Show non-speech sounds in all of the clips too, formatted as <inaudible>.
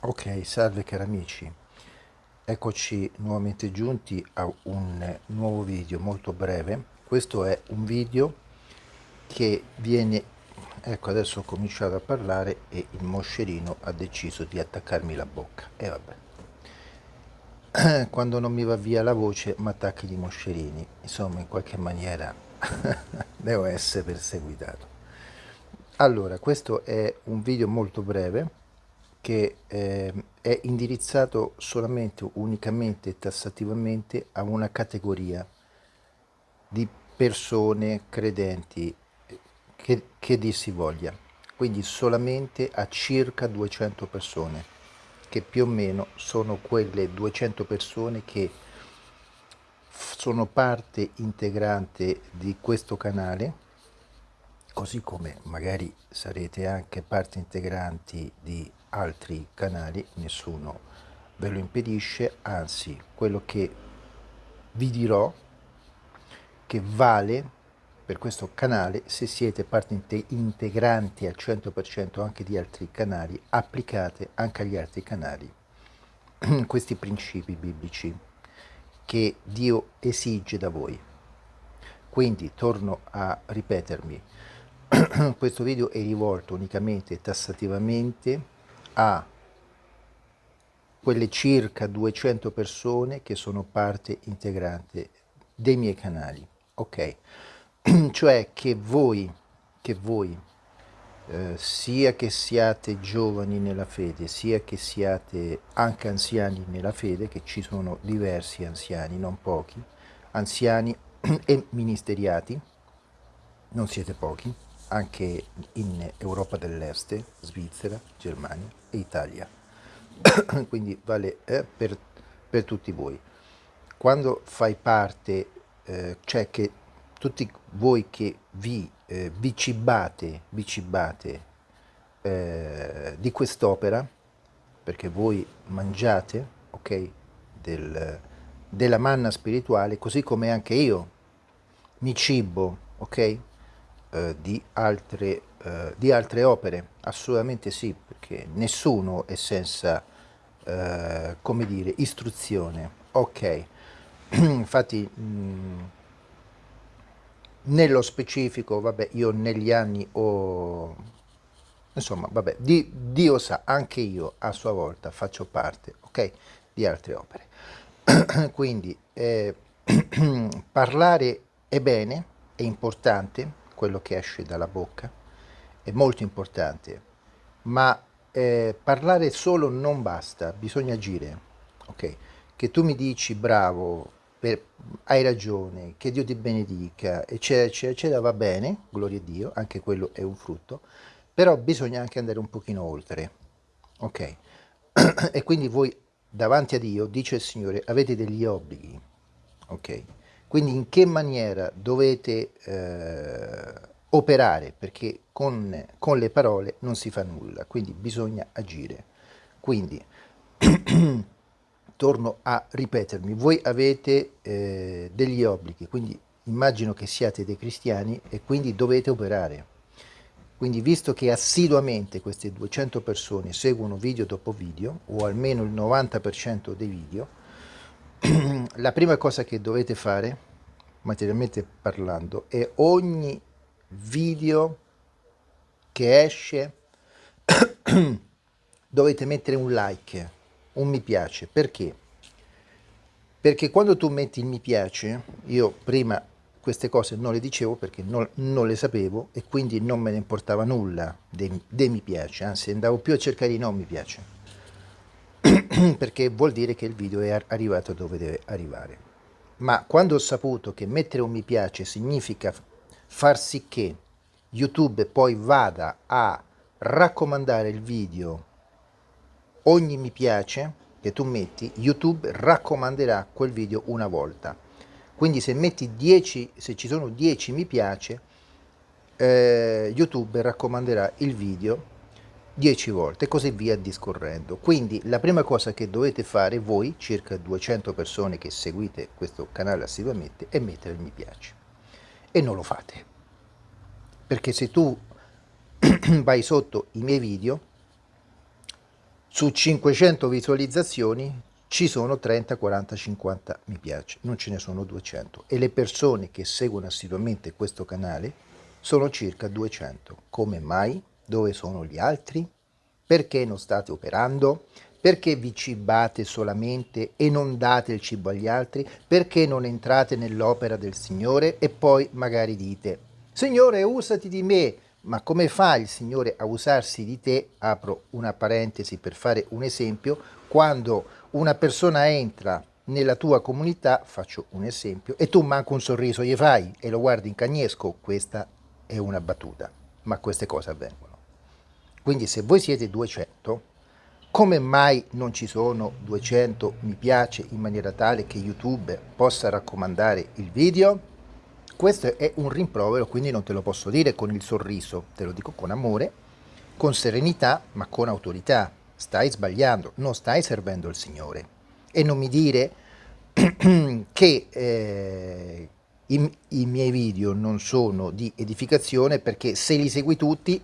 Ok, salve cari amici, eccoci nuovamente giunti a un nuovo video molto breve. Questo è un video che viene, ecco adesso ho cominciato a parlare e il moscerino ha deciso di attaccarmi la bocca. E vabbè, <clears throat> quando non mi va via la voce mi attacchi i moscerini, insomma in qualche maniera <laughs> devo essere perseguitato. Allora, questo è un video molto breve che eh, è indirizzato solamente, unicamente e tassativamente a una categoria di persone credenti che, che dir si voglia, quindi solamente a circa 200 persone, che più o meno sono quelle 200 persone che sono parte integrante di questo canale, così come magari sarete anche parte integranti di altri canali, nessuno ve lo impedisce, anzi quello che vi dirò che vale per questo canale se siete parte integranti al 100% anche di altri canali, applicate anche agli altri canali <clears throat> questi principi biblici che Dio esige da voi. Quindi torno a ripetermi, <clears throat> questo video è rivolto unicamente tassativamente a quelle circa 200 persone che sono parte integrante dei miei canali, ok? <clears throat> cioè che voi, che voi eh, sia che siate giovani nella fede, sia che siate anche anziani nella fede, che ci sono diversi anziani, non pochi, anziani <clears throat> e ministeriati, non siete pochi, anche in Europa dell'Est, Svizzera, Germania e Italia. <coughs> Quindi vale eh, per, per, tutti voi. Quando fai parte, eh, cioè che tutti voi che vi, eh, vi cibate, vi cibate eh, di quest'opera, perché voi mangiate, ok, del, della manna spirituale, così come anche io mi cibo, ok, eh, di, altre, eh, di, altre, opere? Assolutamente sì, perché nessuno è senza, eh, come dire, istruzione. Ok, <clears throat> infatti mh, mm, nello specifico, vabbè, io negli anni ho, insomma, vabbè, di, Dio sa, anche io a sua volta faccio parte, ok, di altre opere. <clears throat> Quindi eh, <clears throat> parlare è bene, è importante, quello che esce dalla bocca, è molto importante, ma eh, parlare solo non basta, bisogna agire, ok? Che tu mi dici bravo, per, hai ragione, che Dio ti benedica, eccetera, eccetera, va bene, gloria a Dio, anche quello è un frutto, però bisogna anche andare un pochino oltre, ok? <clears throat> e quindi voi davanti a Dio, dice il Signore, avete degli obblighi, ok? Quindi in che maniera dovete eh, operare, perché con, con, le parole non si fa nulla, quindi bisogna agire. Quindi, <clears throat> torno a ripetermi, voi avete eh, degli obblighi, quindi immagino che siate dei cristiani e quindi dovete operare. Quindi visto che assiduamente queste 200 persone seguono video dopo video, o almeno il 90% dei video, <clears throat> la prima cosa che dovete fare, materialmente parlando, è ogni video che esce <clears throat> dovete mettere un like, un mi piace. Perché? Perché quando tu metti il mi piace, io prima queste cose non le dicevo perché non, non le sapevo e quindi non me ne importava nulla dei, dei mi piace, anzi andavo più a cercare i non mi piace <clears throat> perché vuol dire che il video è arrivato dove deve arrivare. Ma quando ho saputo che mettere un mi piace significa far sì che YouTube poi vada a raccomandare il video ogni mi piace che tu metti, YouTube raccomanderà quel video una volta. Quindi se metti 10, se ci sono 10 mi piace, eh, YouTube raccomanderà il video 10 volte e così via discorrendo. Quindi la prima cosa che dovete fare voi, circa 200 persone che seguite questo canale assiduamente, è mettere il mi piace. E non lo fate. Perché se tu <clears throat> vai sotto i miei video, su 500 visualizzazioni ci sono 30, 40, 50 mi piace, non ce ne sono 200 e le persone che seguono assiduamente questo canale sono circa 200. Come mai? Dove sono gli altri? Perché non state operando? Perché vi cibate solamente e non date il cibo agli altri? Perché non entrate nell'opera del Signore e poi magari dite Signore usati di me, ma come fa il Signore a usarsi di te? Apro una parentesi per fare un esempio, quando una persona entra nella tua comunità, faccio un esempio, e tu manco un sorriso gli fai e lo guardi in cagnesco, questa è una battuta, ma queste cose avvengono. Quindi se voi siete 200, come mai non ci sono 200 mi piace in maniera tale che YouTube possa raccomandare il video? Questo è un rimprovero, quindi non te lo posso dire con il sorriso, te lo dico con amore, con serenità, ma con autorità stai sbagliando, non stai servendo il Signore. E non mi dire <clears throat> che eh, i, i, miei video non sono di edificazione perché se li segui tutti,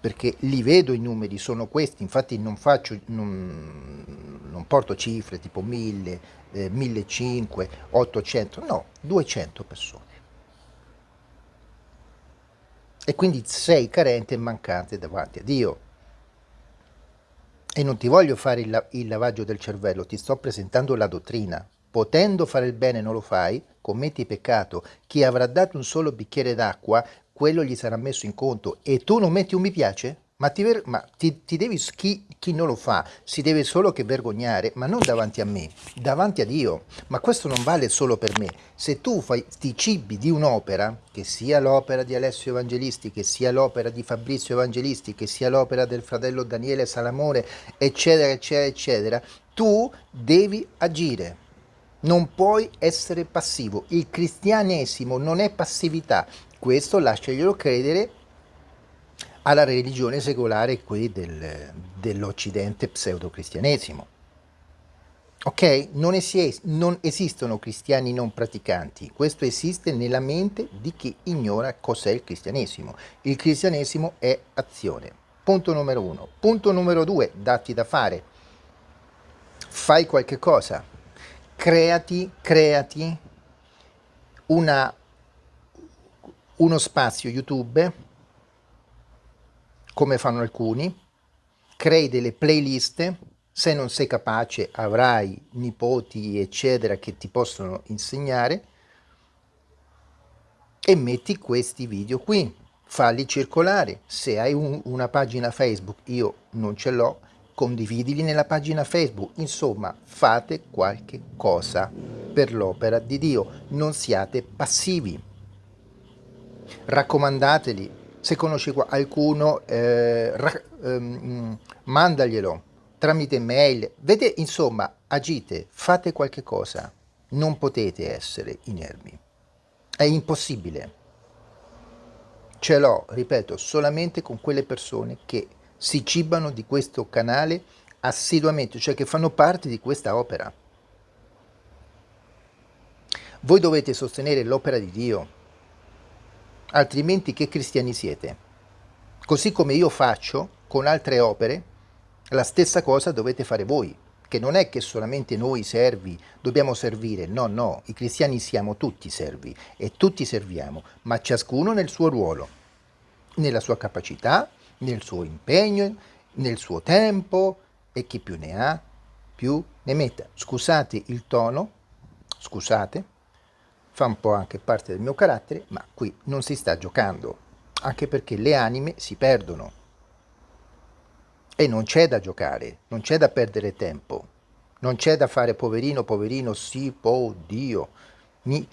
perché li vedo i numeri, sono questi, infatti non faccio, non, non porto cifre tipo 1000, eh, 1500, 800, no, 200 persone. E quindi sei carente e mancante davanti a Dio. E non ti voglio fare il, il lavaggio del cervello, ti sto presentando la dottrina. Potendo fare il bene non lo fai, commetti peccato. Chi avrà dato un solo bicchiere d'acqua, quello gli sarà messo in conto. E tu non metti un mi piace? Ma, ti, ma ti, ti devi, chi, chi, non lo fa si deve solo che vergognare, ma non davanti a me, davanti a Dio. Ma questo non vale solo per me. Se tu fai, ti cibi di un'opera, che sia l'opera di Alessio Evangelisti, che sia l'opera di Fabrizio Evangelisti, che sia l'opera del fratello Daniele Salamore, eccetera, eccetera, eccetera, tu devi agire. Non puoi essere passivo. Il cristianesimo non è passività. Questo lasciaglielo credere alla religione secolare qui del, dell'Occidente pseudo-cristianesimo. Ok? Non, esi non esistono cristiani non praticanti, questo esiste nella mente di chi ignora cos'è il cristianesimo. Il cristianesimo è azione. Punto numero uno. Punto numero due, datti da fare. Fai qualche cosa. Creati, creati una, uno spazio YouTube come fanno alcuni, crei delle playlist, se non sei capace avrai nipoti eccetera che ti possono insegnare e metti questi video qui, falli circolare, se hai un, una pagina Facebook, io non ce l'ho, condividili nella pagina Facebook, insomma fate qualche cosa per l'opera di Dio, non siate passivi, raccomandateli, se conosci qualcuno eh, ehm, mandaglielo tramite mail. Vede insomma agite fate qualche cosa. Non potete essere inermi. È impossibile. Ce l'ho ripeto solamente con quelle persone che si cibano di questo canale assiduamente cioè che fanno parte di questa opera. Voi dovete sostenere l'opera di Dio altrimenti che cristiani siete? Così come io faccio con altre opere, la stessa cosa dovete fare voi, che non è che solamente noi servi dobbiamo servire, no, no, i cristiani siamo tutti servi e tutti serviamo, ma ciascuno nel suo ruolo, nella sua capacità, nel suo impegno, nel suo tempo e chi più ne ha, più ne metta. Scusate il tono, scusate, fa un po' anche parte del mio carattere, ma qui non si sta giocando, anche perché le anime si perdono. E non c'è da giocare, non c'è da perdere tempo, non c'è da fare poverino, poverino, sì, oh Dio, mi,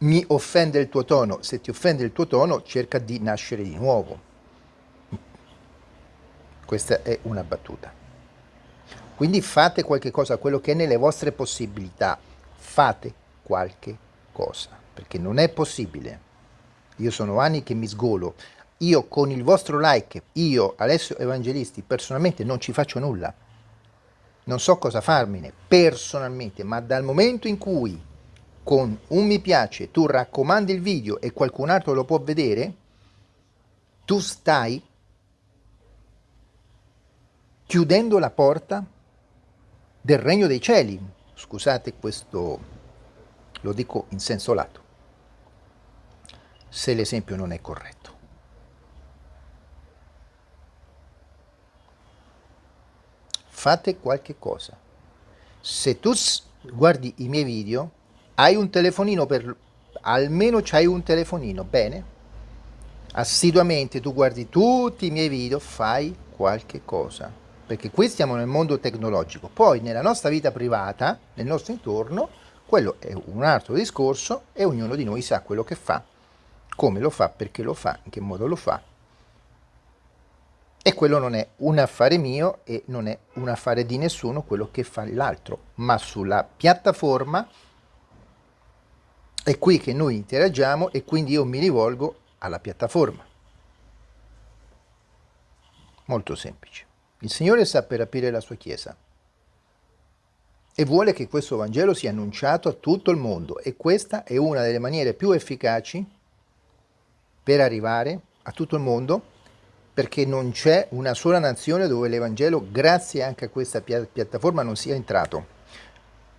mi offende il tuo tono, se ti offende il tuo tono cerca di nascere di nuovo. Questa è una battuta. Quindi fate qualche cosa, quello che è nelle vostre possibilità, fate qualche cosa, perché non è possibile. Io sono anni che mi sgolo, io con il vostro like, io Alessio Evangelisti personalmente non ci faccio nulla, non so cosa farmene personalmente, ma dal momento in cui con un mi piace tu raccomandi il video e qualcun altro lo può vedere, tu stai chiudendo la porta del regno dei cieli. Scusate questo, lo dico in senso lato, se l'esempio non è corretto. Fate qualche cosa. Se tu guardi i miei video, hai un telefonino per... almeno c'hai un telefonino, bene? Assiduamente tu guardi tutti i miei video, fai qualche cosa. Perché qui stiamo nel mondo tecnologico. Poi nella nostra vita privata, nel nostro intorno, quello è un altro discorso e ognuno di noi sa quello che fa, come lo fa, perché lo fa, in che modo lo fa. E quello non è un affare mio e non è un affare di nessuno quello che fa l'altro, ma sulla piattaforma è qui che noi interagiamo e quindi io mi rivolgo alla piattaforma. Molto semplice. Il Signore sa per aprire la sua Chiesa e vuole che questo Vangelo sia annunciato a tutto il mondo e questa è una delle maniere più efficaci per arrivare a tutto il mondo perché non c'è una sola nazione dove l'Evangelo, grazie anche a questa piattaforma, non sia entrato.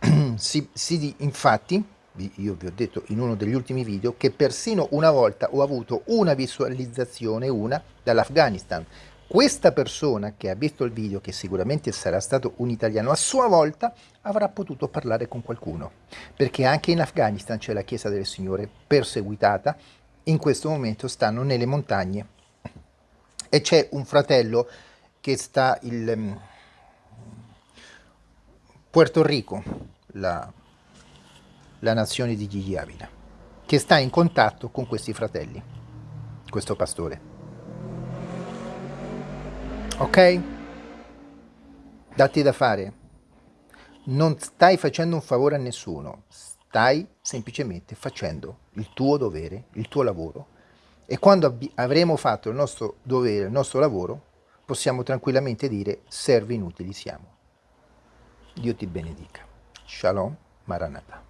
<clears throat> si, si, infatti, io vi ho detto in uno degli ultimi video, che persino una volta ho avuto una visualizzazione, una, dall'Afghanistan. Questa persona che ha visto il video, che sicuramente sarà stato un italiano, a sua volta avrà potuto parlare con qualcuno, perché anche in Afghanistan c'è la Chiesa del Signore perseguitata, in questo momento stanno nelle montagne e c'è un fratello che sta in um, Puerto Rico, la, la nazione di Gigi Avila, che sta in contatto con questi fratelli, questo pastore. Ok? Datti da fare. Non stai facendo un favore a nessuno, stai semplicemente facendo il tuo dovere, il tuo lavoro e quando avremo fatto il nostro dovere, il nostro lavoro, possiamo tranquillamente dire servi inutili siamo. Dio ti benedica. Shalom Maranatha.